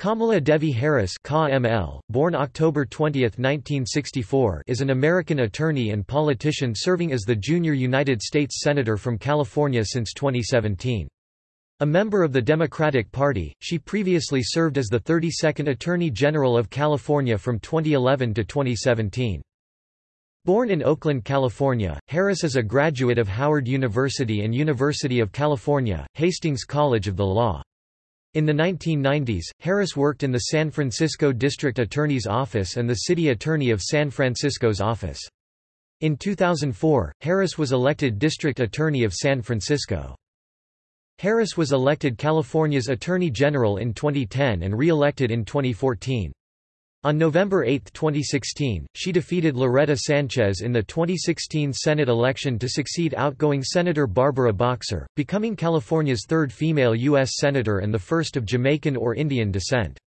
Kamala Devi Harris born October 20, 1964 is an American attorney and politician serving as the junior United States Senator from California since 2017. A member of the Democratic Party, she previously served as the 32nd Attorney General of California from 2011 to 2017. Born in Oakland, California, Harris is a graduate of Howard University and University of California, Hastings College of the Law. In the 1990s, Harris worked in the San Francisco District Attorney's Office and the City Attorney of San Francisco's office. In 2004, Harris was elected District Attorney of San Francisco. Harris was elected California's Attorney General in 2010 and re-elected in 2014. On November 8, 2016, she defeated Loretta Sanchez in the 2016 Senate election to succeed outgoing Senator Barbara Boxer, becoming California's third female U.S. Senator and the first of Jamaican or Indian descent.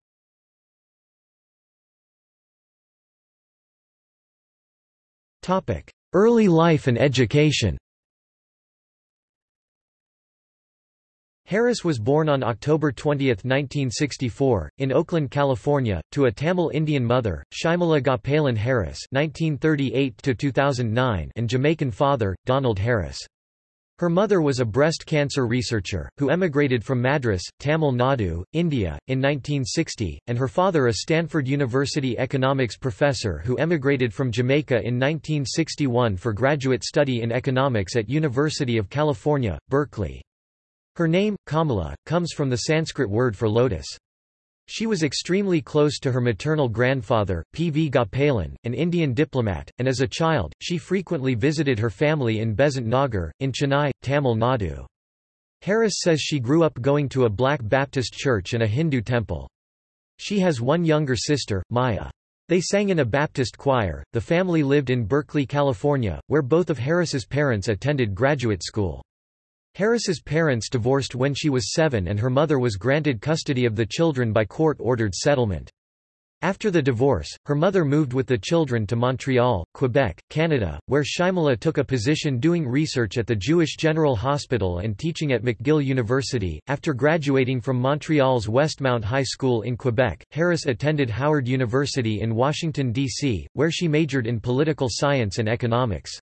Early life and education Harris was born on October 20, 1964, in Oakland, California, to a Tamil Indian mother, Shyamala Gopalan Harris (1938–2009) and Jamaican father, Donald Harris. Her mother was a breast cancer researcher, who emigrated from Madras, Tamil Nadu, India, in 1960, and her father a Stanford University economics professor who emigrated from Jamaica in 1961 for graduate study in economics at University of California, Berkeley. Her name, Kamala, comes from the Sanskrit word for lotus. She was extremely close to her maternal grandfather, P. V. Gopalan, an Indian diplomat, and as a child, she frequently visited her family in Besant Nagar, in Chennai, Tamil Nadu. Harris says she grew up going to a black Baptist church and a Hindu temple. She has one younger sister, Maya. They sang in a Baptist choir. The family lived in Berkeley, California, where both of Harris's parents attended graduate school. Harris's parents divorced when she was seven and her mother was granted custody of the children by court-ordered settlement. After the divorce, her mother moved with the children to Montreal, Quebec, Canada, where Shyamala took a position doing research at the Jewish General Hospital and teaching at McGill University. After graduating from Montreal's Westmount High School in Quebec, Harris attended Howard University in Washington, D.C., where she majored in political science and economics.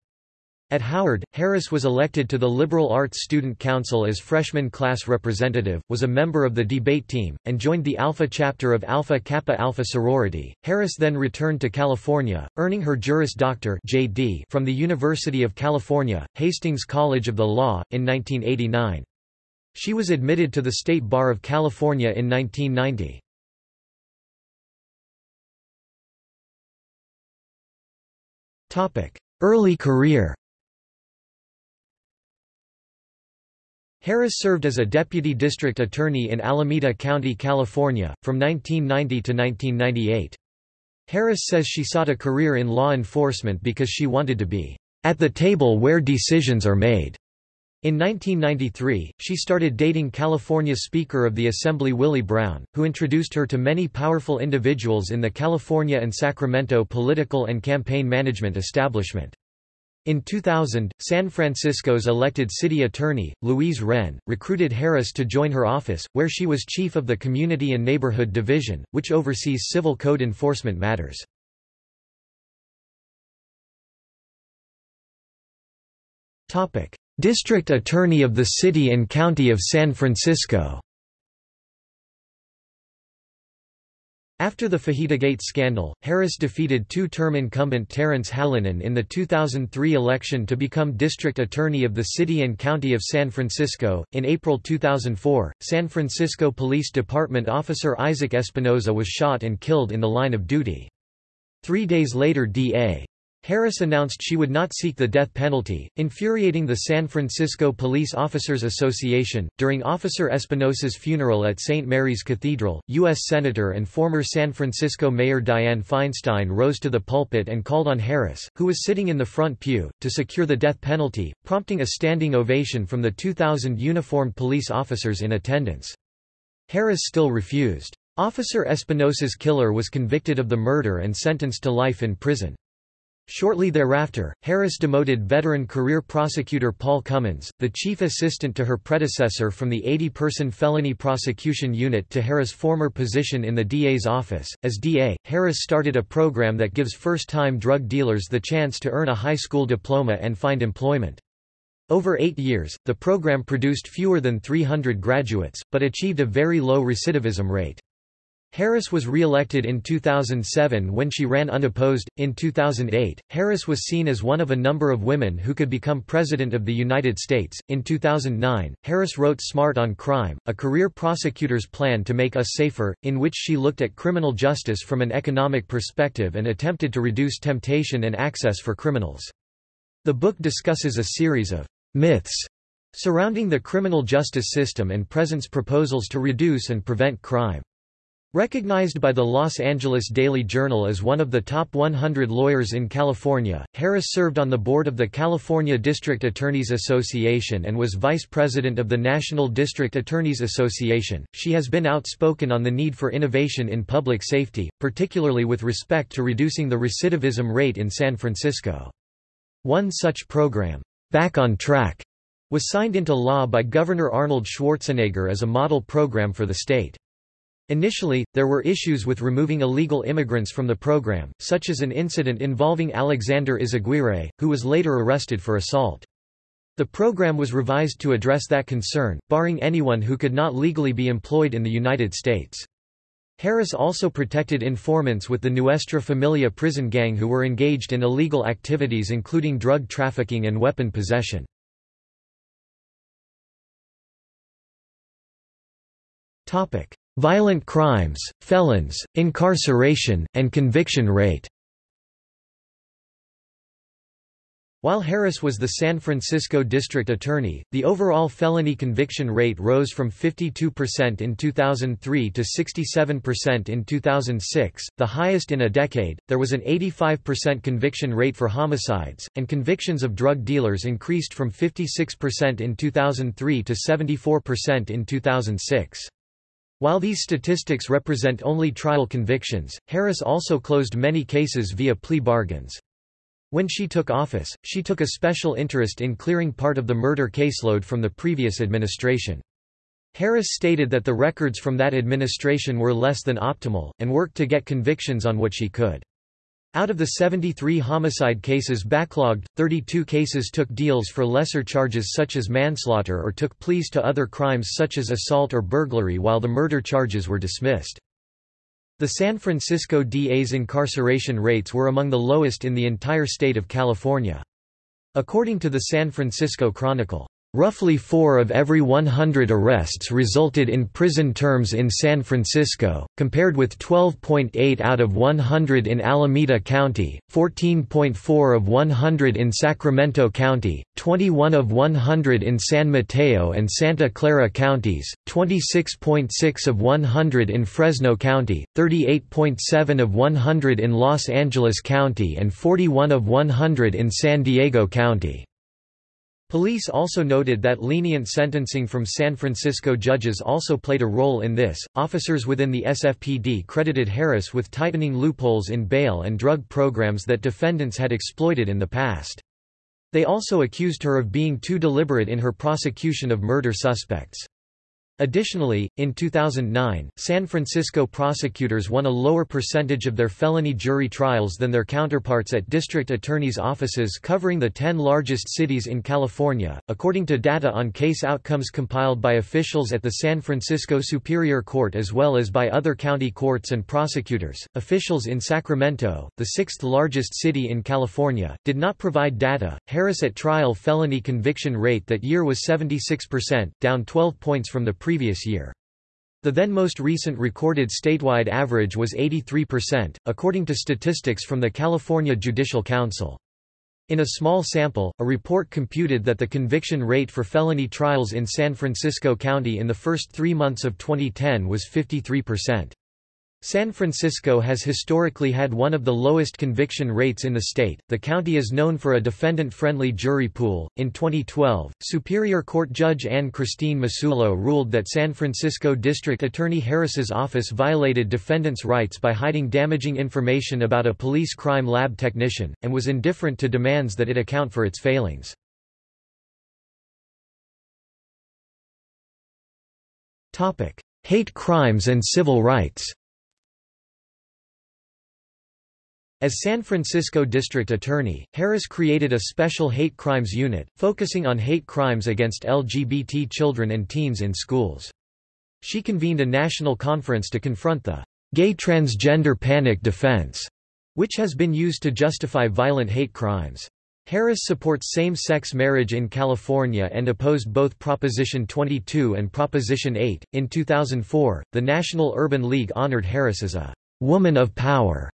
At Howard, Harris was elected to the Liberal Arts Student Council as freshman class representative, was a member of the debate team, and joined the Alpha chapter of Alpha Kappa Alpha sorority. Harris then returned to California, earning her Juris Doctor (JD) from the University of California, Hastings College of the Law, in 1989. She was admitted to the State Bar of California in 1990. Topic: Early career Harris served as a deputy district attorney in Alameda County, California, from 1990 to 1998. Harris says she sought a career in law enforcement because she wanted to be at the table where decisions are made. In 1993, she started dating California Speaker of the Assembly Willie Brown, who introduced her to many powerful individuals in the California and Sacramento political and campaign management establishment. In 2000, San Francisco's elected city attorney, Louise Renne, recruited Harris to join her office, where she was chief of the Community and Neighborhood Division, which oversees civil code enforcement matters. District Attorney of the City and County of San Francisco After the Fajitagate scandal, Harris defeated two-term incumbent Terrence Hallinan in the 2003 election to become District Attorney of the City and County of San Francisco. In April 2004, San Francisco Police Department officer Isaac Espinoza was shot and killed in the line of duty. Three days later D.A. Harris announced she would not seek the death penalty, infuriating the San Francisco Police Officers Association. During Officer Espinoza's funeral at St. Mary's Cathedral, U.S. Senator and former San Francisco Mayor Dianne Feinstein rose to the pulpit and called on Harris, who was sitting in the front pew, to secure the death penalty, prompting a standing ovation from the 2,000 uniformed police officers in attendance. Harris still refused. Officer Espinoza's killer was convicted of the murder and sentenced to life in prison. Shortly thereafter, Harris demoted veteran career prosecutor Paul Cummins, the chief assistant to her predecessor from the 80-person felony prosecution unit to Harris' former position in the DA's office. As DA, Harris started a program that gives first-time drug dealers the chance to earn a high school diploma and find employment. Over eight years, the program produced fewer than 300 graduates, but achieved a very low recidivism rate. Harris was re-elected in 2007 when she ran unopposed. In 2008, Harris was seen as one of a number of women who could become President of the United States. In 2009, Harris wrote Smart on Crime, a career prosecutor's plan to make us safer, in which she looked at criminal justice from an economic perspective and attempted to reduce temptation and access for criminals. The book discusses a series of myths surrounding the criminal justice system and presents proposals to reduce and prevent crime. Recognized by the Los Angeles Daily Journal as one of the top 100 lawyers in California, Harris served on the board of the California District Attorneys Association and was vice president of the National District Attorneys Association. She has been outspoken on the need for innovation in public safety, particularly with respect to reducing the recidivism rate in San Francisco. One such program, Back on Track, was signed into law by Governor Arnold Schwarzenegger as a model program for the state. Initially, there were issues with removing illegal immigrants from the program, such as an incident involving Alexander Izaguirre, who was later arrested for assault. The program was revised to address that concern, barring anyone who could not legally be employed in the United States. Harris also protected informants with the Nuestra Familia prison gang who were engaged in illegal activities including drug trafficking and weapon possession. Violent crimes, felons, incarceration, and conviction rate While Harris was the San Francisco district attorney, the overall felony conviction rate rose from 52% in 2003 to 67% in 2006, the highest in a decade. There was an 85% conviction rate for homicides, and convictions of drug dealers increased from 56% in 2003 to 74% in 2006. While these statistics represent only trial convictions, Harris also closed many cases via plea bargains. When she took office, she took a special interest in clearing part of the murder caseload from the previous administration. Harris stated that the records from that administration were less than optimal, and worked to get convictions on what she could. Out of the 73 homicide cases backlogged, 32 cases took deals for lesser charges such as manslaughter or took pleas to other crimes such as assault or burglary while the murder charges were dismissed. The San Francisco DA's incarceration rates were among the lowest in the entire state of California. According to the San Francisco Chronicle, Roughly 4 of every 100 arrests resulted in prison terms in San Francisco, compared with 12.8 out of 100 in Alameda County, 14.4 of 100 in Sacramento County, 21 of 100 in San Mateo and Santa Clara counties, 26.6 of 100 in Fresno County, 38.7 of 100 in Los Angeles County and 41 of 100 in San Diego County. Police also noted that lenient sentencing from San Francisco judges also played a role in this. Officers within the SFPD credited Harris with tightening loopholes in bail and drug programs that defendants had exploited in the past. They also accused her of being too deliberate in her prosecution of murder suspects. Additionally, in 2009, San Francisco prosecutors won a lower percentage of their felony jury trials than their counterparts at district attorneys' offices covering the 10 largest cities in California, according to data on case outcomes compiled by officials at the San Francisco Superior Court as well as by other county courts and prosecutors. Officials in Sacramento, the sixth largest city in California, did not provide data. Harris at trial felony conviction rate that year was 76%, down 12 points from the previous year. The then most recent recorded statewide average was 83%, according to statistics from the California Judicial Council. In a small sample, a report computed that the conviction rate for felony trials in San Francisco County in the first three months of 2010 was 53%. San Francisco has historically had one of the lowest conviction rates in the state. The county is known for a defendant friendly jury pool. In 2012, Superior Court Judge Anne Christine Masullo ruled that San Francisco District Attorney Harris's office violated defendants' rights by hiding damaging information about a police crime lab technician, and was indifferent to demands that it account for its failings. Hate crimes and civil rights As San Francisco District Attorney, Harris created a special hate crimes unit, focusing on hate crimes against LGBT children and teens in schools. She convened a national conference to confront the gay transgender panic defense, which has been used to justify violent hate crimes. Harris supports same-sex marriage in California and opposed both Proposition 22 and Proposition 8. In 2004, the National Urban League honored Harris as a woman of power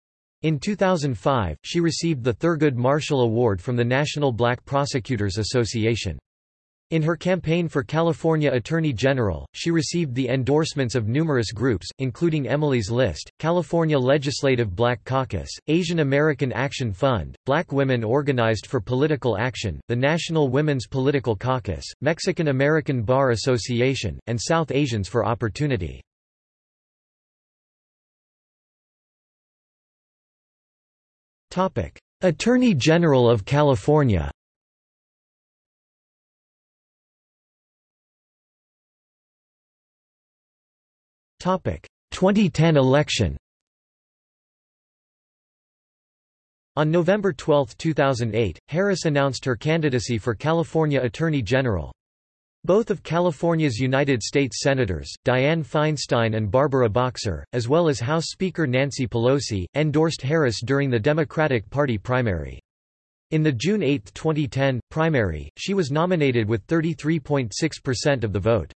in 2005, she received the Thurgood Marshall Award from the National Black Prosecutors Association. In her campaign for California Attorney General, she received the endorsements of numerous groups, including Emily's List, California Legislative Black Caucus, Asian American Action Fund, Black Women Organized for Political Action, the National Women's Political Caucus, Mexican American Bar Association, and South Asians for Opportunity. Attorney General of California. Topic. 2010 election. On November 12, 2008, Harris announced her candidacy for California Attorney General. Both of California's United States Senators, Dianne Feinstein and Barbara Boxer, as well as House Speaker Nancy Pelosi, endorsed Harris during the Democratic Party primary. In the June 8, 2010, primary, she was nominated with 33.6% of the vote.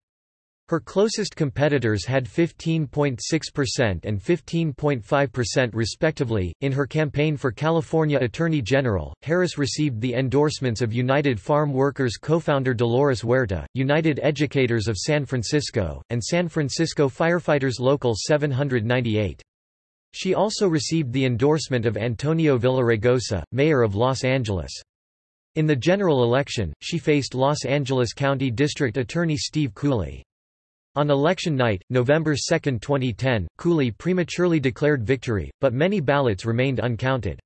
Her closest competitors had 15.6% and 15.5% respectively. In her campaign for California Attorney General, Harris received the endorsements of United Farm Workers co-founder Dolores Huerta, United Educators of San Francisco, and San Francisco Firefighters Local 798. She also received the endorsement of Antonio Villaraigosa, mayor of Los Angeles. In the general election, she faced Los Angeles County District Attorney Steve Cooley. On election night, November 2, 2010, Cooley prematurely declared victory, but many ballots remained uncounted.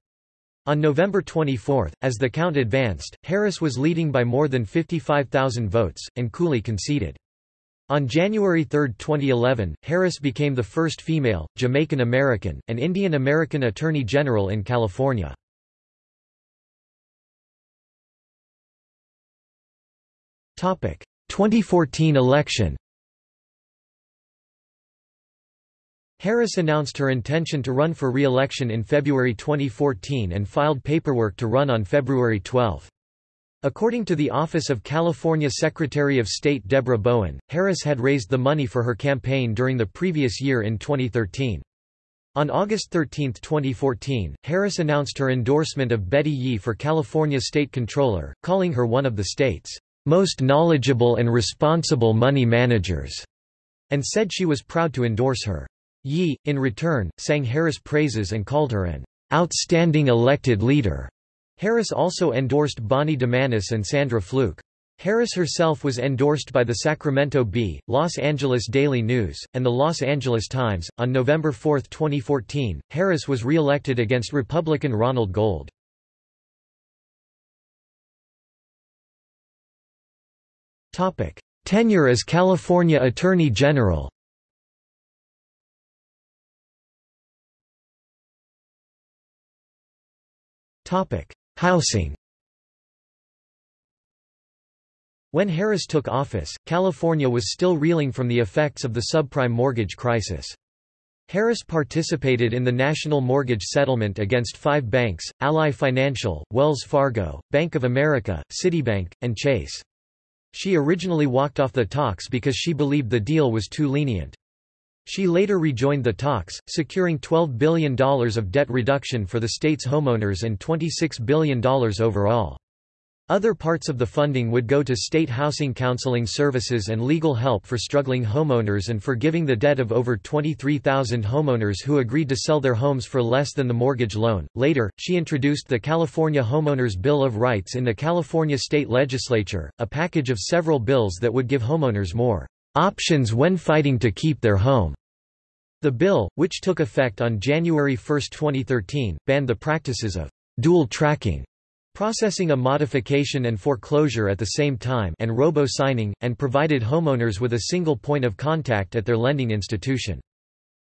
On November 24, as the count advanced, Harris was leading by more than 55,000 votes, and Cooley conceded. On January 3, 2011, Harris became the first female, Jamaican American, and Indian American Attorney General in California. Topic: 2014 election. Harris announced her intention to run for re-election in February 2014 and filed paperwork to run on February 12. According to the Office of California Secretary of State Deborah Bowen, Harris had raised the money for her campaign during the previous year in 2013. On August 13, 2014, Harris announced her endorsement of Betty Yee for California State Controller, calling her one of the state's most knowledgeable and responsible money managers, and said she was proud to endorse her. Yee, in return, sang Harris praises and called her an outstanding elected leader. Harris also endorsed Bonnie Dumanis and Sandra Fluke. Harris herself was endorsed by the Sacramento Bee, Los Angeles Daily News, and the Los Angeles Times. On November 4, 2014, Harris was re-elected against Republican Ronald Gold. Topic: Tenure as California Attorney General. Housing When Harris took office, California was still reeling from the effects of the subprime mortgage crisis. Harris participated in the national mortgage settlement against five banks, Ally Financial, Wells Fargo, Bank of America, Citibank, and Chase. She originally walked off the talks because she believed the deal was too lenient. She later rejoined the talks, securing $12 billion of debt reduction for the state's homeowners and $26 billion overall. Other parts of the funding would go to state housing counseling services and legal help for struggling homeowners and forgiving the debt of over 23,000 homeowners who agreed to sell their homes for less than the mortgage loan. Later, she introduced the California Homeowners Bill of Rights in the California state legislature, a package of several bills that would give homeowners more options when fighting to keep their home. The bill, which took effect on January 1, 2013, banned the practices of dual tracking processing a modification and foreclosure at the same time and robo-signing, and provided homeowners with a single point of contact at their lending institution.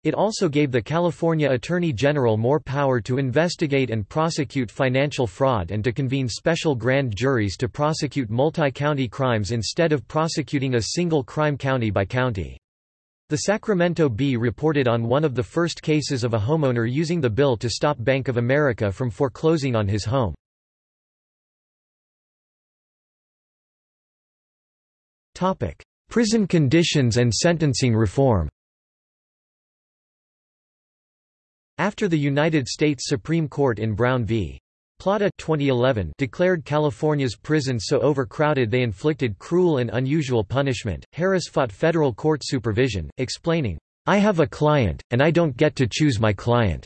It also gave the California Attorney General more power to investigate and prosecute financial fraud and to convene special grand juries to prosecute multi-county crimes instead of prosecuting a single crime county by county. The Sacramento Bee reported on one of the first cases of a homeowner using the bill to stop Bank of America from foreclosing on his home. Prison conditions and sentencing reform After the United States Supreme Court in Brown v. Plata 2011 declared California's prisons so overcrowded they inflicted cruel and unusual punishment, Harris fought federal court supervision, explaining, I have a client, and I don't get to choose my client.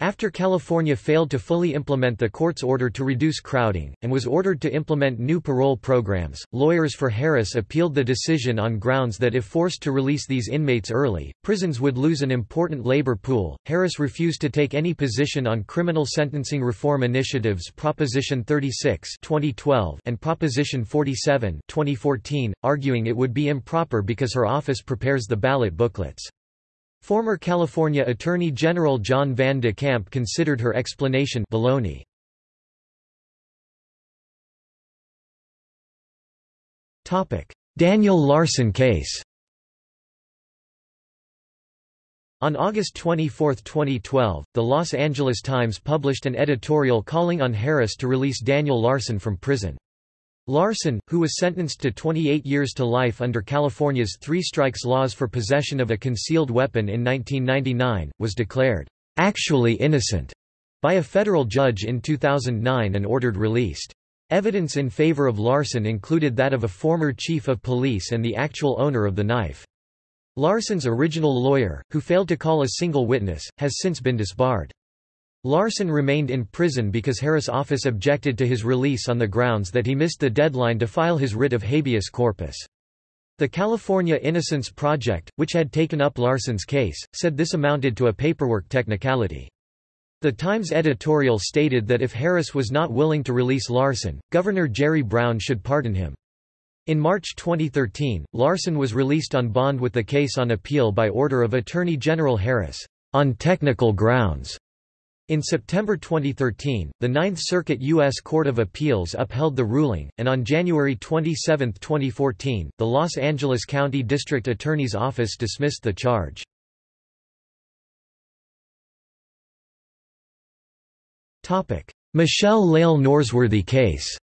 After California failed to fully implement the court's order to reduce crowding, and was ordered to implement new parole programs, lawyers for Harris appealed the decision on grounds that if forced to release these inmates early, prisons would lose an important labor pool. Harris refused to take any position on criminal sentencing reform initiatives Proposition 36 2012 and Proposition 47 2014, arguing it would be improper because her office prepares the ballot booklets. Former California Attorney General John Van de Kamp considered her explanation baloney. Daniel Larson case On August 24, 2012, the Los Angeles Times published an editorial calling on Harris to release Daniel Larson from prison. Larson, who was sentenced to 28 years to life under California's three strikes laws for possession of a concealed weapon in 1999, was declared actually innocent by a federal judge in 2009 and ordered released. Evidence in favor of Larson included that of a former chief of police and the actual owner of the knife. Larson's original lawyer, who failed to call a single witness, has since been disbarred. Larson remained in prison because Harris' office objected to his release on the grounds that he missed the deadline to file his writ of habeas corpus. The California Innocence Project, which had taken up Larson's case, said this amounted to a paperwork technicality. The Times editorial stated that if Harris was not willing to release Larson, Governor Jerry Brown should pardon him. In March 2013, Larson was released on bond with the case on appeal by order of Attorney General Harris, on technical grounds. In September 2013, the Ninth Circuit U.S. Court of Appeals upheld the ruling, and on January 27, 2014, the Los Angeles County District Attorney's Office dismissed the charge. Michelle Lael Norsworthy case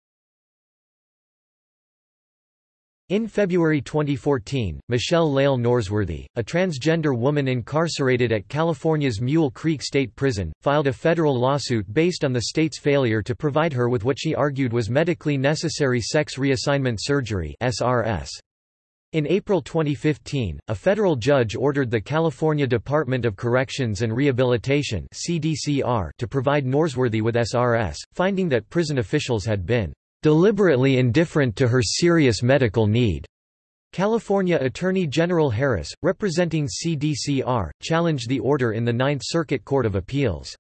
In February 2014, Michelle Lael Norsworthy, a transgender woman incarcerated at California's Mule Creek State Prison, filed a federal lawsuit based on the state's failure to provide her with what she argued was medically necessary sex reassignment surgery SRS. In April 2015, a federal judge ordered the California Department of Corrections and Rehabilitation CDCR to provide Norsworthy with SRS, finding that prison officials had been deliberately indifferent to her serious medical need. California Attorney General Harris, representing CDCR, challenged the order in the Ninth Circuit Court of Appeals.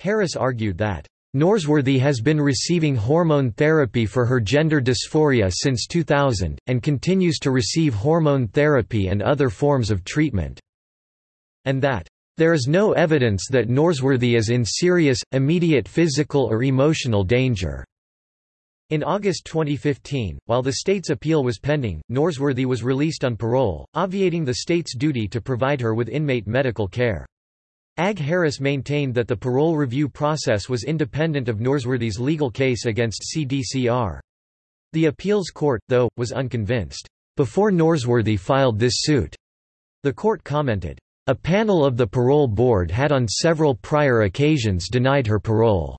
Harris argued that, Norsworthy has been receiving hormone therapy for her gender dysphoria since 2000, and continues to receive hormone therapy and other forms of treatment, and that, there is no evidence that Norsworthy is in serious, immediate physical or emotional danger. In August 2015, while the state's appeal was pending, Norsworthy was released on parole, obviating the state's duty to provide her with inmate medical care. Ag Harris maintained that the parole review process was independent of Norsworthy's legal case against CDCR. The appeals court, though, was unconvinced. Before Norsworthy filed this suit, the court commented, a panel of the parole board had on several prior occasions denied her parole.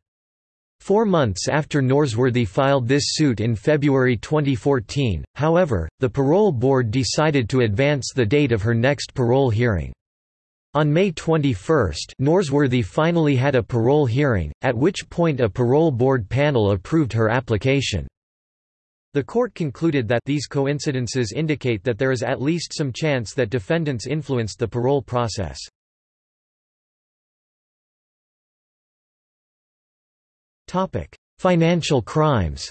Four months after Norsworthy filed this suit in February 2014, however, the parole board decided to advance the date of her next parole hearing. On May 21, Norsworthy finally had a parole hearing, at which point a parole board panel approved her application. The court concluded that these coincidences indicate that there is at least some chance that defendants influenced the parole process. Financial crimes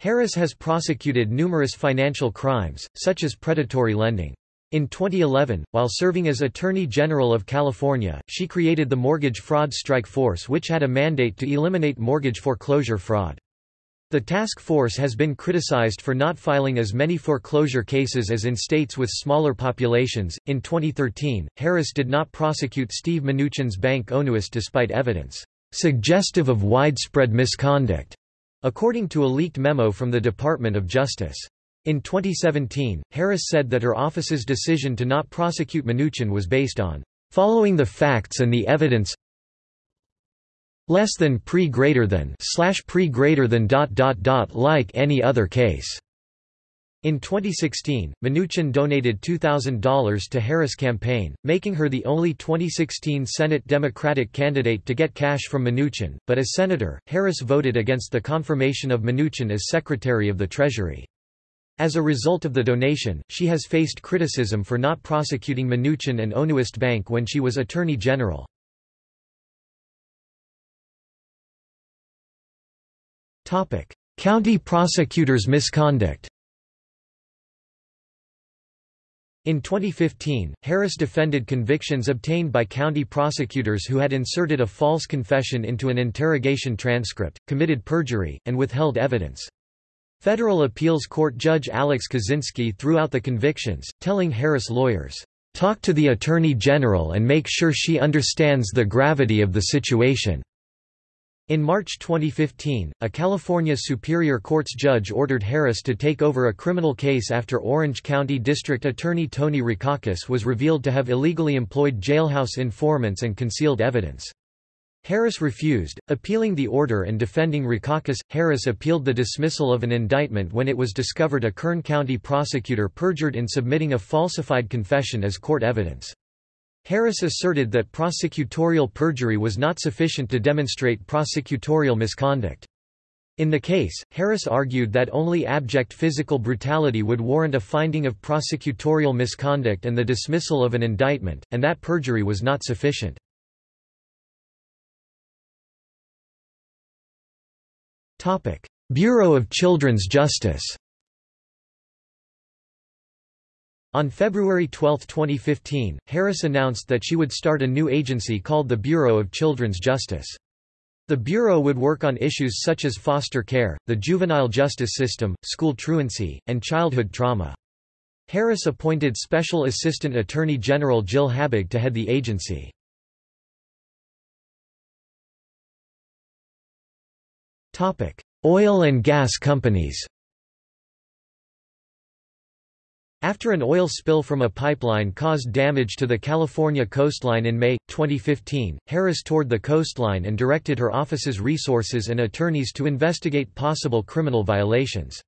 Harris has prosecuted numerous financial crimes, such as predatory lending. In 2011, while serving as Attorney General of California, she created the Mortgage Fraud Strike Force which had a mandate to eliminate mortgage foreclosure fraud. The task force has been criticized for not filing as many foreclosure cases as in states with smaller populations. In 2013, Harris did not prosecute Steve Mnuchin's bank OneWest despite evidence suggestive of widespread misconduct, according to a leaked memo from the Department of Justice. In 2017, Harris said that her office's decision to not prosecute Mnuchin was based on following the facts and the evidence less than pre greater than slash pre greater than dot dot dot like any other case. In 2016, Mnuchin donated $2,000 to Harris' campaign, making her the only 2016 Senate Democratic candidate to get cash from Mnuchin, but as senator, Harris voted against the confirmation of Mnuchin as Secretary of the Treasury. As a result of the donation, she has faced criticism for not prosecuting Mnuchin and OneWest Bank when she was Attorney General. County prosecutors' misconduct In 2015, Harris defended convictions obtained by county prosecutors who had inserted a false confession into an interrogation transcript, committed perjury, and withheld evidence. Federal Appeals Court Judge Alex Kozinski threw out the convictions, telling Harris lawyers, "...talk to the Attorney General and make sure she understands the gravity of the situation." In March 2015, a California Superior Court's judge ordered Harris to take over a criminal case after Orange County District Attorney Tony Rackauckas was revealed to have illegally employed jailhouse informants and concealed evidence. Harris refused, appealing the order and defending Rackauckas. Harris appealed the dismissal of an indictment when it was discovered a Kern County prosecutor perjured in submitting a falsified confession as court evidence. Harris asserted that prosecutorial perjury was not sufficient to demonstrate prosecutorial misconduct. In the case, Harris argued that only abject physical brutality would warrant a finding of prosecutorial misconduct and the dismissal of an indictment, and that perjury was not sufficient. Bureau of Children's Justice On February 12, 2015, Harris announced that she would start a new agency called the Bureau of Children's Justice. The Bureau would work on issues such as foster care, the juvenile justice system, school truancy, and childhood trauma. Harris appointed Special Assistant Attorney General Jill Habig to head the agency. Oil and gas companies After an oil spill from a pipeline caused damage to the California coastline in May, 2015, Harris toured the coastline and directed her office's resources and attorneys to investigate possible criminal violations.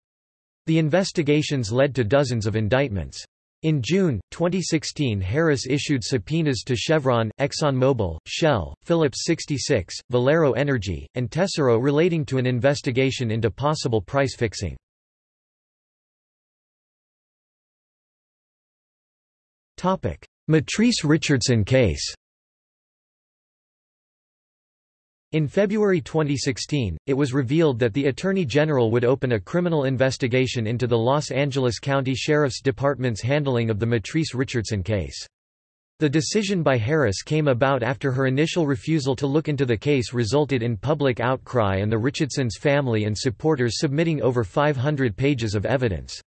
The investigations led to dozens of indictments. In June, 2016 Harris issued subpoenas to Chevron, ExxonMobil, Shell, Phillips 66, Valero Energy, and Tesoro relating to an investigation into possible price fixing. Mitrice Richardson case In February 2016, it was revealed that the Attorney General would open a criminal investigation into the Los Angeles County Sheriff's Department's handling of the Mitrice Richardson case. The decision by Harris came about after her initial refusal to look into the case resulted in public outcry and the Richardsons' family and supporters submitting over 500 pages of evidence.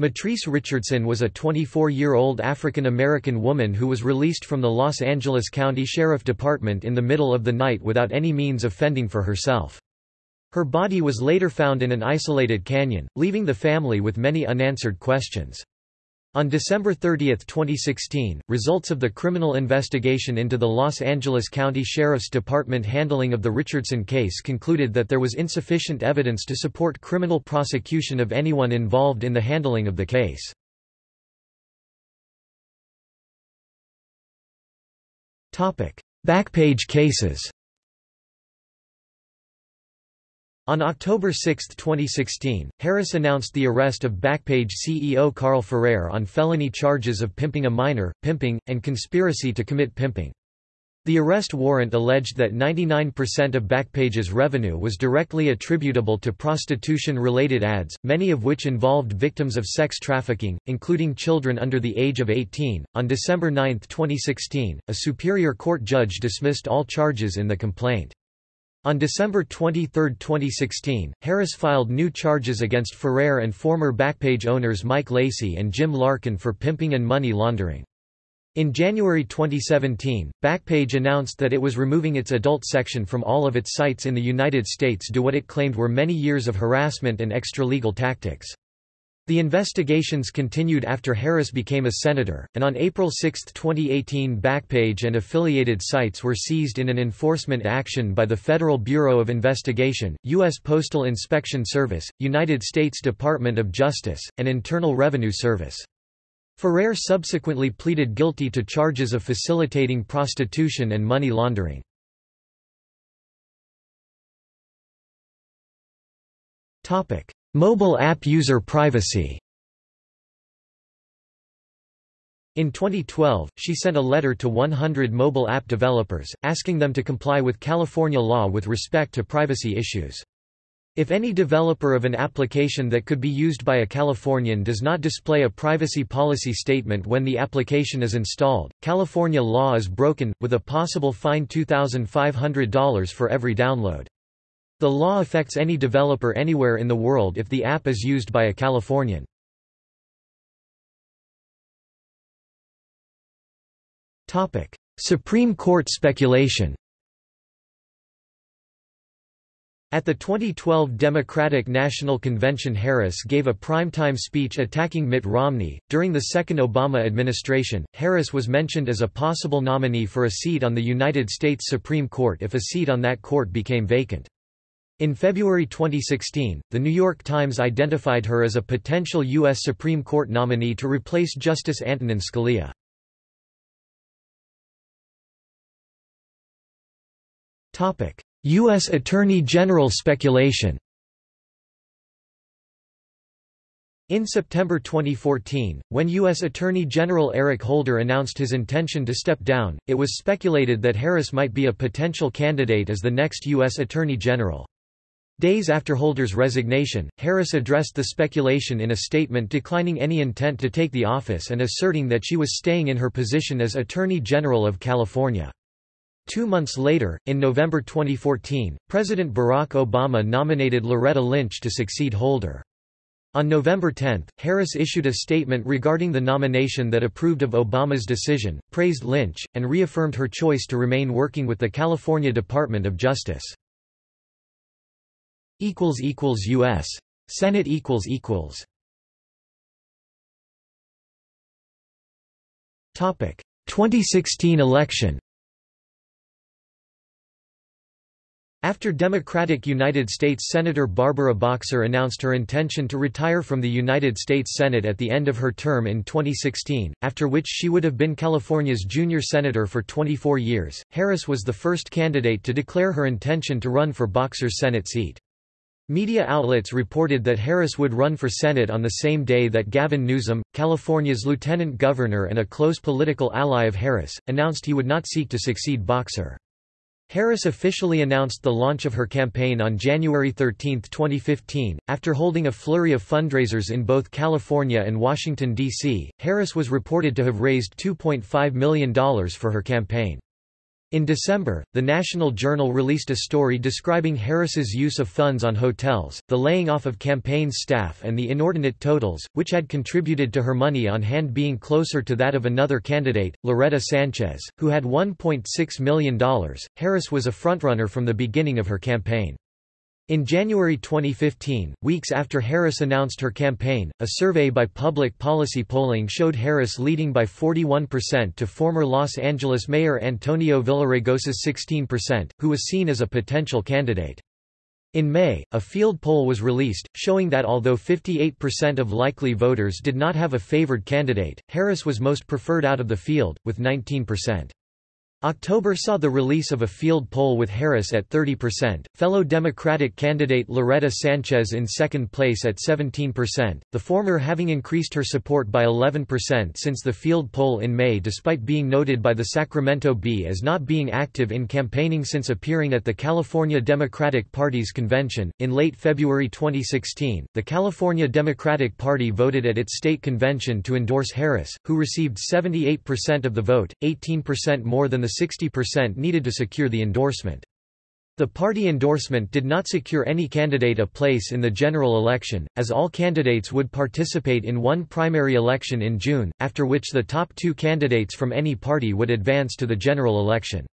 Mitrice Richardson was a 24-year-old African-American woman who was released from the Los Angeles County Sheriff Department in the middle of the night without any means of fending for herself. Her body was later found in an isolated canyon, leaving the family with many unanswered questions. On December 30, 2016, results of the criminal investigation into the Los Angeles County Sheriff's Department handling of the Richardson case concluded that there was insufficient evidence to support criminal prosecution of anyone involved in the handling of the case. Backpage cases On October 6, 2016, Harris announced the arrest of Backpage CEO Carl Ferrer on felony charges of pimping a minor, pimping, and conspiracy to commit pimping. The arrest warrant alleged that 99% of Backpage's revenue was directly attributable to prostitution-related ads, many of which involved victims of sex trafficking, including children under the age of 18. On December 9, 2016, a Superior Court judge dismissed all charges in the complaint. On December 23, 2016, Harris filed new charges against Ferrer and former Backpage owners Mike Lacey and Jim Larkin for pimping and money laundering. In January 2017, Backpage announced that it was removing its adult section from all of its sites in the United States due to what it claimed were many years of harassment and extra-legal tactics. The investigations continued after Harris became a senator, and on April 6, 2018 Backpage and affiliated sites were seized in an enforcement action by the Federal Bureau of Investigation, U.S. Postal Inspection Service, United States Department of Justice, and Internal Revenue Service. Ferrer subsequently pleaded guilty to charges of facilitating prostitution and money laundering. Mobile app user privacy In 2012, she sent a letter to 100 mobile app developers, asking them to comply with California law with respect to privacy issues. If any developer of an application that could be used by a Californian does not display a privacy policy statement when the application is installed, California law is broken, with a possible fine $2,500 for every download. The law affects any developer anywhere in the world if the app is used by a Californian. Supreme Court speculation At the 2012 Democratic National Convention Harris gave a primetime speech attacking Mitt Romney. During the second Obama administration, Harris was mentioned as a possible nominee for a seat on the United States Supreme Court if a seat on that court became vacant. In February 2016, The New York Times identified her as a potential U.S. Supreme Court nominee to replace Justice Antonin Scalia. U.S. Attorney General speculation In September 2014, when U.S. Attorney General Eric Holder announced his intention to step down, it was speculated that Harris might be a potential candidate as the next U.S. Attorney General. Days after Holder's resignation, Harris addressed the speculation in a statement declining any intent to take the office and asserting that she was staying in her position as Attorney General of California. Two months later, in November 2014, President Barack Obama nominated Loretta Lynch to succeed Holder. On November 10, Harris issued a statement regarding the nomination that approved of Obama's decision, praised Lynch, and reaffirmed her choice to remain working with the California Department of Justice. U.S. Senate equals equals topic 2016 election After Democratic United States Senator Barbara Boxer announced her intention to retire from the United States Senate at the end of her term in 2016, after which she would have been California's junior senator for 24 years, Harris was the first candidate to declare her intention to run for Boxer's Senate seat. Media outlets reported that Harris would run for Senate on the same day that Gavin Newsom, California's lieutenant governor and a close political ally of Harris, announced he would not seek to succeed Boxer. Harris officially announced the launch of her campaign on January 13, 2015. After holding a flurry of fundraisers in both California and Washington, D.C., Harris was reported to have raised $2.5 million for her campaign. In December, the National Journal released a story describing Harris's use of funds on hotels, the laying off of campaign staff and the inordinate totals, which had contributed to her money on hand being closer to that of another candidate, Loretta Sanchez, who had $1.6 million. Harris was a frontrunner from the beginning of her campaign. In January 2015, weeks after Harris announced her campaign, a survey by Public Policy Polling showed Harris leading by 41% to former Los Angeles Mayor Antonio Villaraigosa's 16%, who was seen as a potential candidate. In May, a field poll was released, showing that although 58% of likely voters did not have a favored candidate, Harris was most preferred out of the field, with 19%. October saw the release of a field poll with Harris at 30%, fellow Democratic candidate Loretta Sanchez in second place at 17%, the former having increased her support by 11% since the field poll in May despite being noted by the Sacramento Bee as not being active in campaigning since appearing at the California Democratic Party's convention. In late February 2016, the California Democratic Party voted at its state convention to endorse Harris, who received 78% of the vote, 18% more than the the 60% needed to secure the endorsement. The party endorsement did not secure any candidate a place in the general election, as all candidates would participate in one primary election in June, after which the top two candidates from any party would advance to the general election.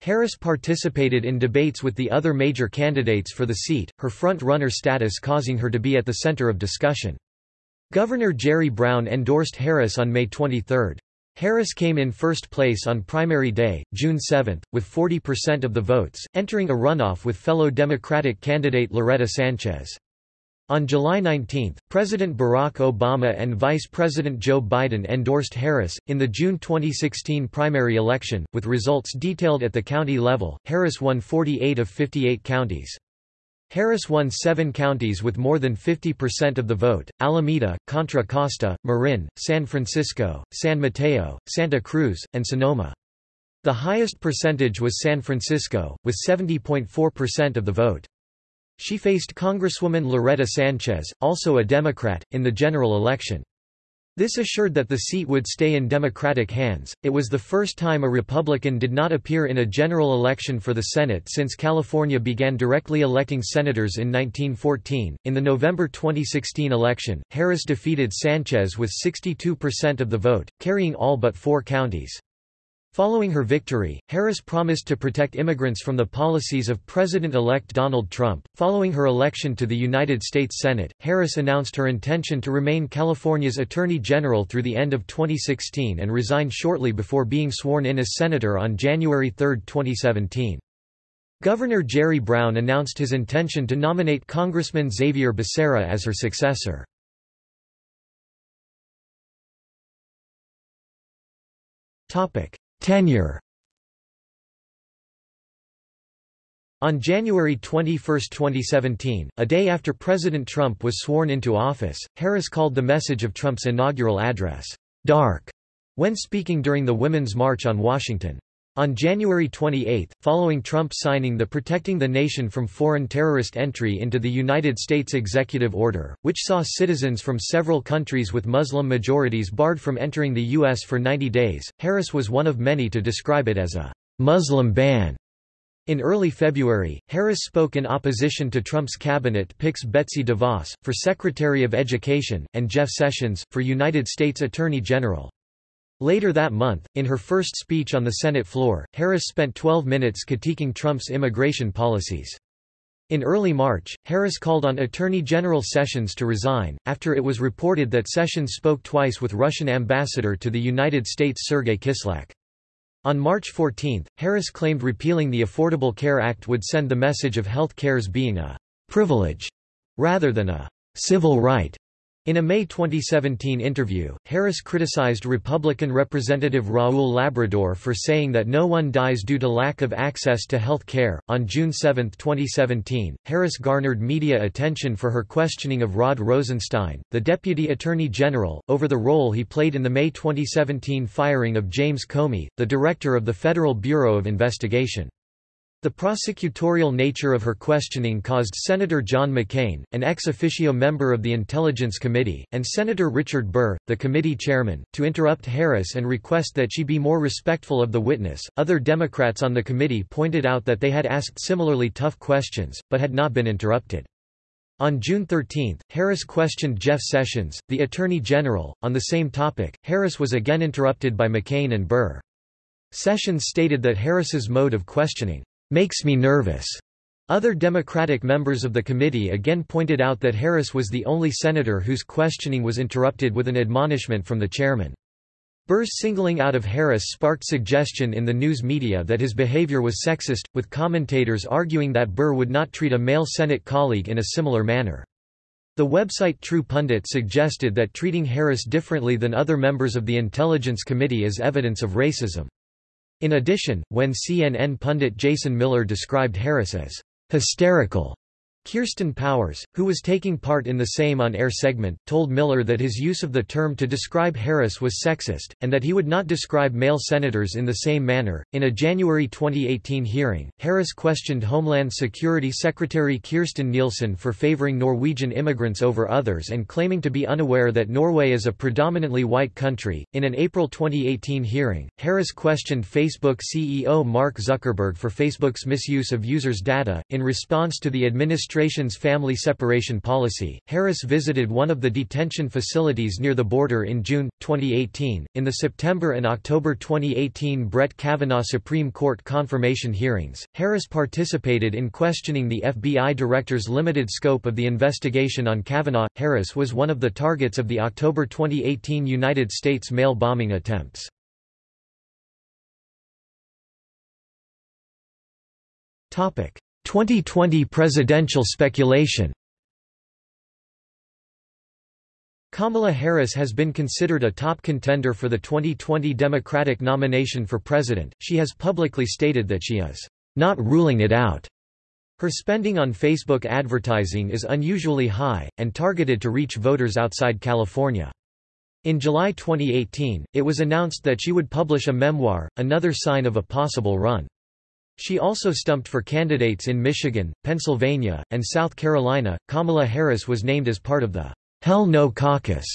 Harris participated in debates with the other major candidates for the seat, her front-runner status causing her to be at the center of discussion. Governor Jerry Brown endorsed Harris on May 23. Harris came in first place on primary day, June 7, with 40% of the votes, entering a runoff with fellow Democratic candidate Loretta Sanchez. On July 19, President Barack Obama and Vice President Joe Biden endorsed Harris. In the June 2016 primary election, with results detailed at the county level, Harris won 48 of 58 counties. Harris won seven counties with more than 50% of the vote, Alameda, Contra Costa, Marin, San Francisco, San Mateo, Santa Cruz, and Sonoma. The highest percentage was San Francisco, with 70.4% of the vote. She faced Congresswoman Loretta Sanchez, also a Democrat, in the general election. This assured that the seat would stay in Democratic hands. It was the first time a Republican did not appear in a general election for the Senate since California began directly electing senators in 1914. In the November 2016 election, Harris defeated Sanchez with 62% of the vote, carrying all but four counties. Following her victory, Harris promised to protect immigrants from the policies of President-elect Donald Trump. Following her election to the United States Senate, Harris announced her intention to remain California's Attorney General through the end of 2016 and resigned shortly before being sworn in as senator on January 3, 2017. Governor Jerry Brown announced his intention to nominate Congressman Xavier Becerra as her successor. Topic: Tenure On January 21, 2017, a day after President Trump was sworn into office, Harris called the message of Trump's inaugural address, "'dark' when speaking during the Women's March on Washington. On January 28, following Trump signing the Protecting the Nation from Foreign Terrorist Entry into the United States Executive Order, which saw citizens from several countries with Muslim majorities barred from entering the U.S. for 90 days, Harris was one of many to describe it as a Muslim ban. In early February, Harris spoke in opposition to Trump's cabinet picks Betsy DeVos, for Secretary of Education, and Jeff Sessions, for United States Attorney General. Later that month, in her first speech on the Senate floor, Harris spent 12 minutes critiquing Trump's immigration policies. In early March, Harris called on Attorney General Sessions to resign, after it was reported that Sessions spoke twice with Russian ambassador to the United States Sergei Kislyak. On March 14, Harris claimed repealing the Affordable Care Act would send the message of health care's being a «privilege» rather than a «civil right» In a May 2017 interview, Harris criticized Republican Representative Raul Labrador for saying that no one dies due to lack of access to health care. On June 7, 2017, Harris garnered media attention for her questioning of Rod Rosenstein, the Deputy Attorney General, over the role he played in the May 2017 firing of James Comey, the director of the Federal Bureau of Investigation. The prosecutorial nature of her questioning caused Senator John McCain, an ex officio member of the Intelligence Committee, and Senator Richard Burr, the committee chairman, to interrupt Harris and request that she be more respectful of the witness. Other Democrats on the committee pointed out that they had asked similarly tough questions, but had not been interrupted. On June 13, Harris questioned Jeff Sessions, the Attorney General, on the same topic. Harris was again interrupted by McCain and Burr. Sessions stated that Harris's mode of questioning makes me nervous, Other Democratic members of the committee again pointed out that Harris was the only senator whose questioning was interrupted with an admonishment from the chairman. Burr's singling out of Harris sparked suggestion in the news media that his behavior was sexist, with commentators arguing that Burr would not treat a male Senate colleague in a similar manner. The website True Pundit suggested that treating Harris differently than other members of the Intelligence Committee is evidence of racism. In addition, when CNN pundit Jason Miller described Harris as hysterical Kirsten Powers, who was taking part in the same on-air segment, told Miller that his use of the term to describe Harris was sexist, and that he would not describe male senators in the same manner. In a January 2018 hearing, Harris questioned Homeland Security Secretary Kirstjen Nielsen for favoring Norwegian immigrants over others and claiming to be unaware that Norway is a predominantly white country. In an April 2018 hearing, Harris questioned Facebook CEO Mark Zuckerberg for Facebook's misuse of users' data. In response to the administration administration's family separation policy, Harris visited one of the detention facilities near the border in June, 2018. In the September and October 2018 Brett Kavanaugh Supreme Court confirmation hearings, Harris participated in questioning the FBI director's limited scope of the investigation on Kavanaugh. Harris was one of the targets of the October 2018 United States mail bombing attempts. Topic: 2020 presidential speculation Kamala Harris has been considered a top contender for the 2020 Democratic nomination for president. She has publicly stated that she is not ruling it out. Her spending on Facebook advertising is unusually high, and targeted to reach voters outside California. In July 2018, it was announced that she would publish a memoir, another sign of a possible run. She also stumped for candidates in Michigan, Pennsylvania, and South Carolina. Kamala Harris was named as part of the Hell No Caucus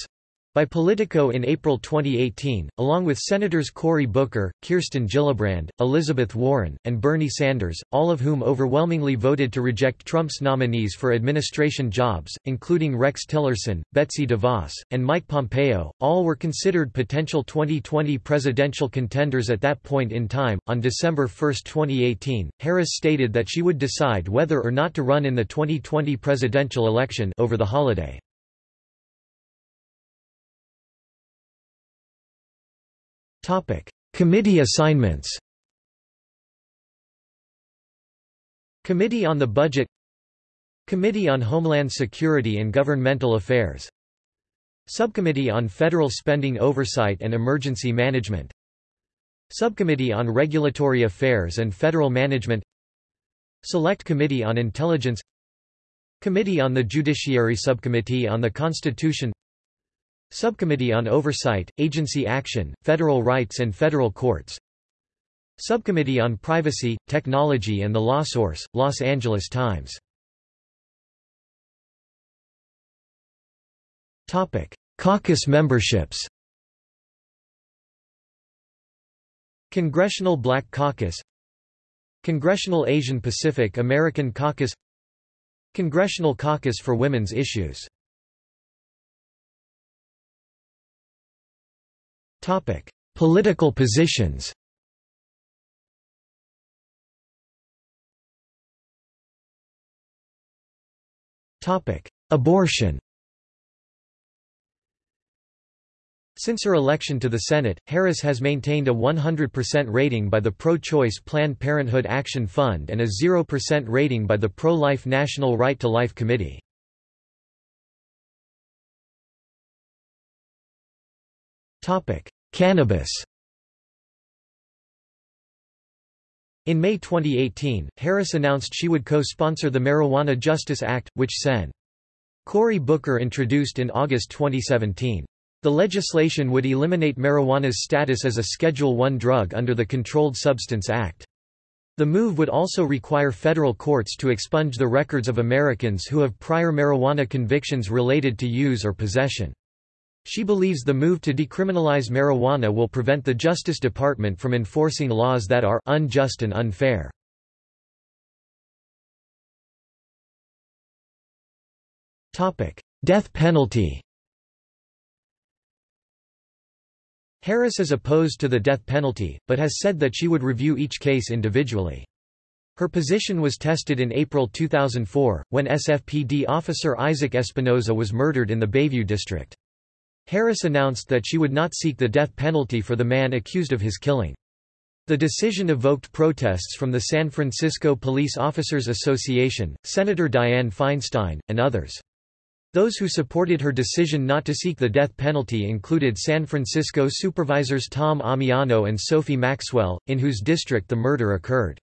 by Politico in April 2018, along with Senators Cory Booker, Kirsten Gillibrand, Elizabeth Warren, and Bernie Sanders, all of whom overwhelmingly voted to reject Trump's nominees for administration jobs, including Rex Tillerson, Betsy DeVos, and Mike Pompeo. All were considered potential 2020 presidential contenders at that point in time. On December 1, 2018, Harris stated that she would decide whether or not to run in the 2020 presidential election over the holiday. Committee assignments Committee on the Budget Committee on Homeland Security and Governmental Affairs Subcommittee on Federal Spending Oversight and Emergency Management Subcommittee on Regulatory Affairs and Federal Management Select Committee on Intelligence Committee on the Judiciary Subcommittee on the Constitution Subcommittee on Oversight, Agency Action, Federal Rights and Federal Courts. Subcommittee on Privacy, Technology and the Law Source, Los Angeles Times. Caucus memberships. Congressional Black Caucus. Congressional Asian Pacific American Caucus. Congressional Caucus for Women's Issues Topic: Political positions. Topic: Abortion. Since her election to the Senate, Harris has maintained a 100% rating by the pro-choice Planned Parenthood Action Fund and a 0% rating by the pro-life National Right to Life Committee. Cannabis In May 2018, Harris announced she would co-sponsor the Marijuana Justice Act, which Sen. Cory Booker introduced in August 2017. The legislation would eliminate marijuana's status as a Schedule I drug under the Controlled Substance Act. The move would also require federal courts to expunge the records of Americans who have prior marijuana convictions related to use or possession. She believes the move to decriminalize marijuana will prevent the Justice Department from enforcing laws that are unjust and unfair. Death penalty Harris is opposed to the death penalty, but has said that she would review each case individually. Her position was tested in April 2004, when SFPD officer Isaac Espinoza was murdered in the Bayview district. Harris announced that she would not seek the death penalty for the man accused of his killing. The decision evoked protests from the San Francisco Police Officers Association, Senator Dianne Feinstein, and others. Those who supported her decision not to seek the death penalty included San Francisco supervisors Tom Ammiano and Sophie Maxwell, in whose district the murder occurred.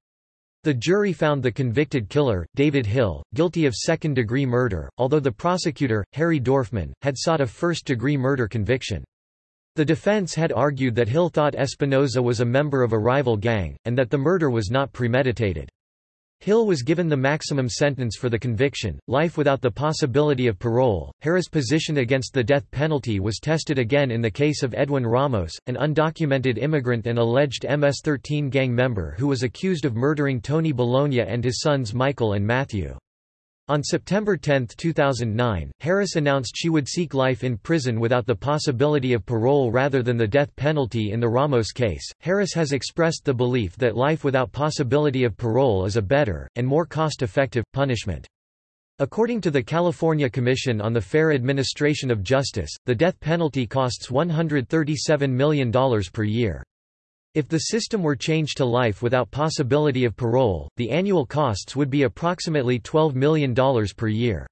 The jury found the convicted killer, David Hill, guilty of second-degree murder, although the prosecutor, Harry Dorfman, had sought a first-degree murder conviction. The defense had argued that Hill thought Espinoza was a member of a rival gang, and that the murder was not premeditated. Hill was given the maximum sentence for the conviction, life without the possibility of parole. Harris' position against the death penalty was tested again in the case of Edwin Ramos, an undocumented immigrant and alleged MS-13 gang member who was accused of murdering Tony Bologna and his sons Michael and Matthew. On September 10, 2009, Harris announced she would seek life in prison without the possibility of parole rather than the death penalty in the Ramos case. Harris has expressed the belief that life without possibility of parole is a better, and more cost effective, punishment. According to the California Commission on the Fair Administration of Justice, the death penalty costs $137 million per year. If the system were changed to life without possibility of parole, the annual costs would be approximately $12 million per year.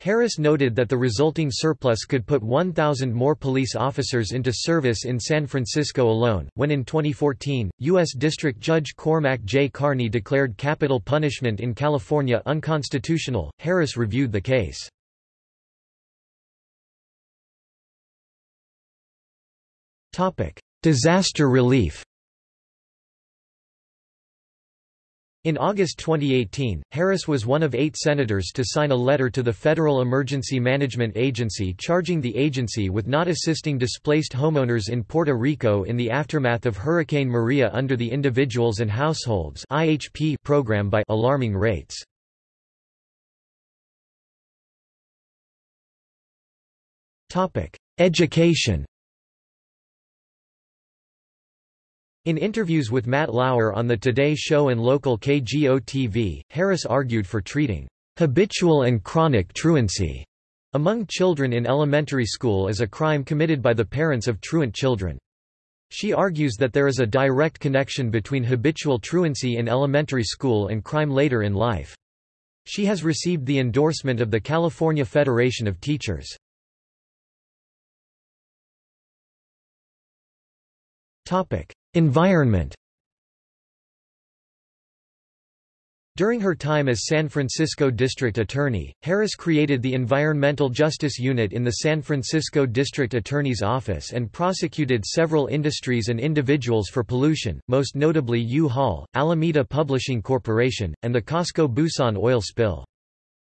Harris noted that the resulting surplus could put 1,000 more police officers into service in San Francisco alone. When in 2014, U.S. District Judge Cormac J. Carney declared capital punishment in California unconstitutional, Harris reviewed the case. Disaster relief In August 2018, Harris was one of eight senators to sign a letter to the Federal Emergency Management Agency charging the agency with not assisting displaced homeowners in Puerto Rico in the aftermath of Hurricane Maria under the Individuals and Households IHP program by alarming rates. Education In interviews with Matt Lauer on the Today Show and local KGO-TV, Harris argued for treating habitual and chronic truancy among children in elementary school as a crime committed by the parents of truant children. She argues that there is a direct connection between habitual truancy in elementary school and crime later in life. She has received the endorsement of the California Federation of Teachers. Environment During her time as San Francisco District Attorney, Harris created the Environmental Justice Unit in the San Francisco District Attorney's Office and prosecuted several industries and individuals for pollution, most notably U-Haul, Alameda Publishing Corporation, and the Cosco-Busan oil spill.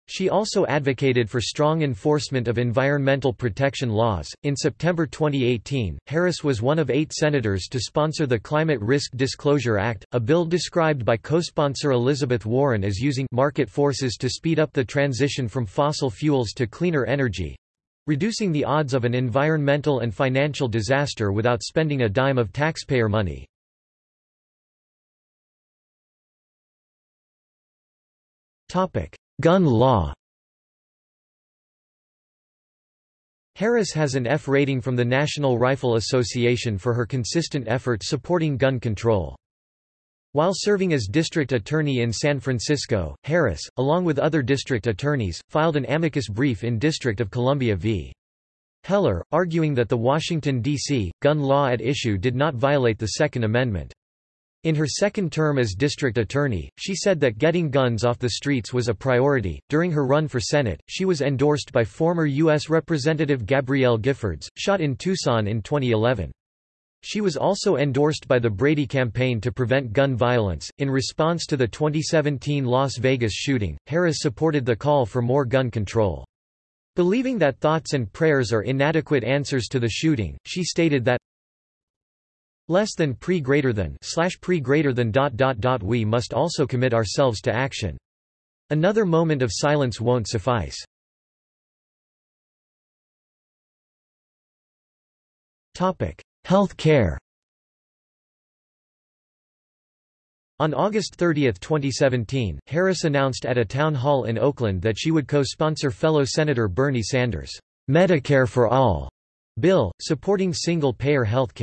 She also advocated for strong enforcement of environmental protection laws. In September 2018, Harris was one of eight senators to sponsor the Climate Risk Disclosure Act, a bill described by co-sponsor Elizabeth Warren as using market forces to speed up the transition from fossil fuels to cleaner energy reducing the odds of an environmental and financial disaster without spending a dime of taxpayer money. Topic: Gun law Harris has an F rating from the National Rifle Association for her consistent efforts supporting gun control. While serving as district attorney in San Francisco, Harris, along with other district attorneys, filed an amicus brief in District of Columbia v. Heller, arguing that the Washington, D.C., gun law at issue did not violate the Second Amendment. In her second term as district attorney, she said that getting guns off the streets was a priority. During her run for Senate, she was endorsed by former U.S. Representative Gabrielle Giffords, shot in Tucson in 2011. She was also endorsed by the Brady campaign to prevent gun violence. In response to the 2017 Las Vegas shooting, Harris supported the call for more gun control. Believing that thoughts and prayers are inadequate answers to the shooting, she stated that less than pre greater than slash pre greater than dot dot dot we must also commit ourselves to action. Another moment of silence won't suffice. Topic: Health care. On August 30, 2017, Harris announced at a town hall in Oakland that she would co-sponsor fellow Senator Bernie Sanders' Medicare for All bill, supporting single-payer health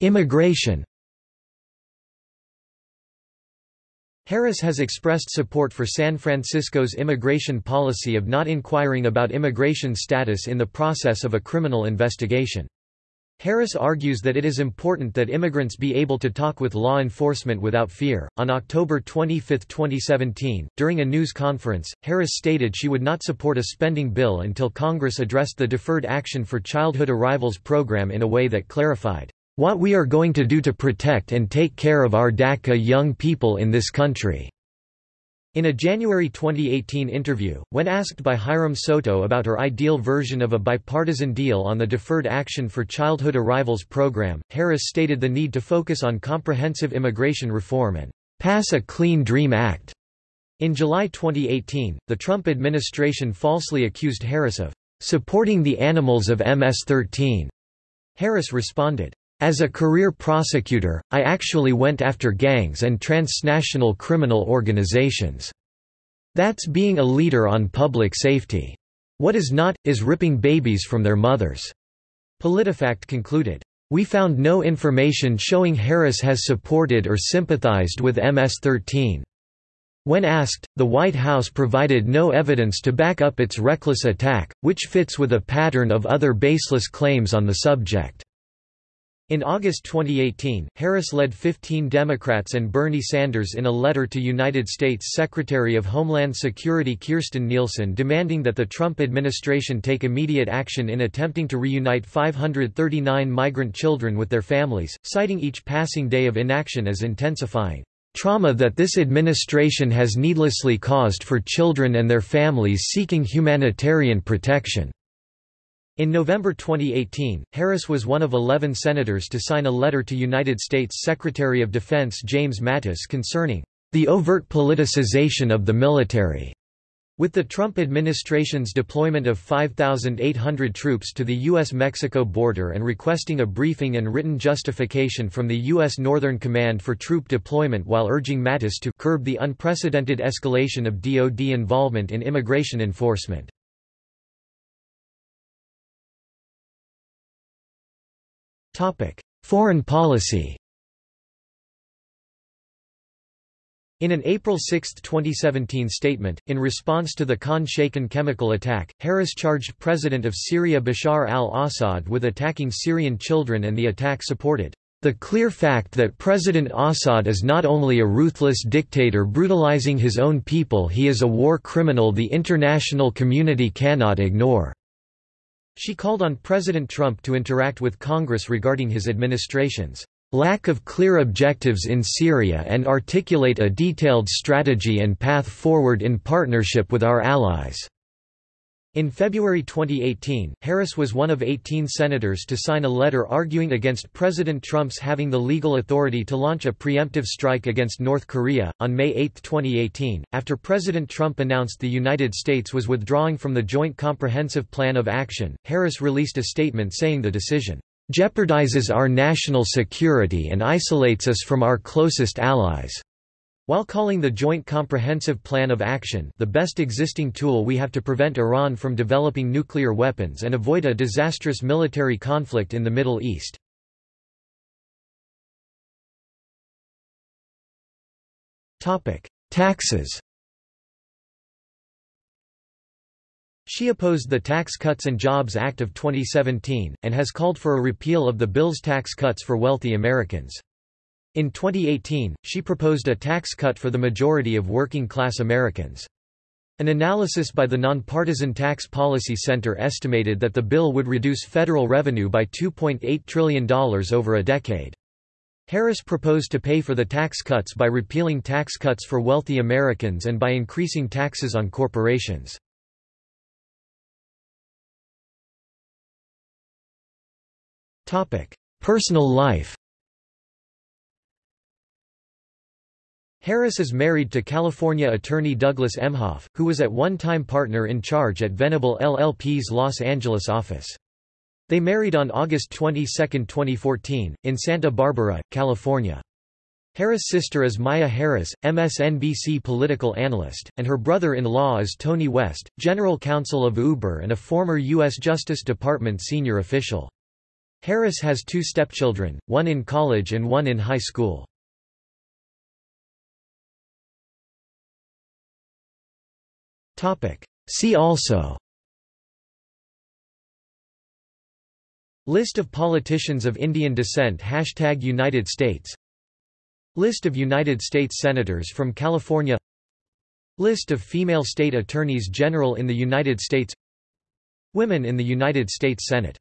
Immigration Harris has expressed support for San Francisco's immigration policy of not inquiring about immigration status in the process of a criminal investigation. Harris argues that it is important that immigrants be able to talk with law enforcement without fear. On October 25, 2017, during a news conference, Harris stated she would not support a spending bill until Congress addressed the Deferred Action for Childhood Arrivals program in a way that clarified what we are going to do to protect and take care of our DACA young people in this country. In a January 2018 interview, when asked by Hiram Soto about her ideal version of a bipartisan deal on the Deferred Action for Childhood Arrivals program, Harris stated the need to focus on comprehensive immigration reform and pass a Clean Dream Act. In July 2018, the Trump administration falsely accused Harris of supporting the animals of MS-13. Harris responded, as a career prosecutor, I actually went after gangs and transnational criminal organizations. That's being a leader on public safety. What is not, is ripping babies from their mothers." PolitiFact concluded. We found no information showing Harris has supported or sympathized with MS-13. When asked, the White House provided no evidence to back up its reckless attack, which fits with a pattern of other baseless claims on the subject. In August 2018, Harris led 15 Democrats and Bernie Sanders in a letter to United States Secretary of Homeland Security Kirstjen Nielsen demanding that the Trump administration take immediate action in attempting to reunite 539 migrant children with their families, citing each passing day of inaction as intensifying trauma that this administration has needlessly caused for children and their families seeking humanitarian protection. In November 2018, Harris was one of 11 senators to sign a letter to United States Secretary of Defense James Mattis concerning the overt politicization of the military. With the Trump administration's deployment of 5,800 troops to the U.S.-Mexico border and requesting a briefing and written justification from the U.S. Northern Command for troop deployment while urging Mattis to curb the unprecedented escalation of DoD involvement in immigration enforcement. Foreign policy. In an April 6, 2017 statement, in response to the Khan Shaykhun chemical attack, Harris charged President of Syria Bashar al-Assad with attacking Syrian children and the attack supported. The clear fact that President Assad is not only a ruthless dictator brutalizing his own people he is a war criminal the international community cannot ignore. She called on President Trump to interact with Congress regarding his administration's lack of clear objectives in Syria and articulate a detailed strategy and path forward in partnership with our allies. In February 2018, Harris was one of 18 senators to sign a letter arguing against President Trump's having the legal authority to launch a preemptive strike against North Korea. On May 8, 2018, after President Trump announced the United States was withdrawing from the Joint Comprehensive Plan of Action, Harris released a statement saying the decision jeopardizes our national security and isolates us from our closest allies. While calling the Joint Comprehensive Plan of Action the best existing tool we have to prevent Iran from developing nuclear weapons and avoid a disastrous military conflict in the Middle East. Taxes She opposed the Tax Cuts and Jobs Act of 2017, and has called for a repeal of the bill's tax cuts for wealthy Americans. In 2018, she proposed a tax cut for the majority of working-class Americans. An analysis by the Nonpartisan Tax Policy Center estimated that the bill would reduce federal revenue by $2.8 trillion over a decade. Harris proposed to pay for the tax cuts by repealing tax cuts for wealthy Americans and by increasing taxes on corporations. Personal life Harris is married to California attorney Douglas Emhoff, who was at one time partner in charge at Venable LLP's Los Angeles office. They married on August 22, 2014, in Santa Barbara, California. Harris' sister is Maya Harris, MSNBC political analyst, and her brother-in-law is Tony West, general counsel of Uber and a former U.S. Justice Department senior official. Harris has two stepchildren, one in college and one in high school. See also. List of politicians of Indian descent. Hashtag United States. List of United States Senators from California. List of female state attorneys general in the United States. Women in the United States Senate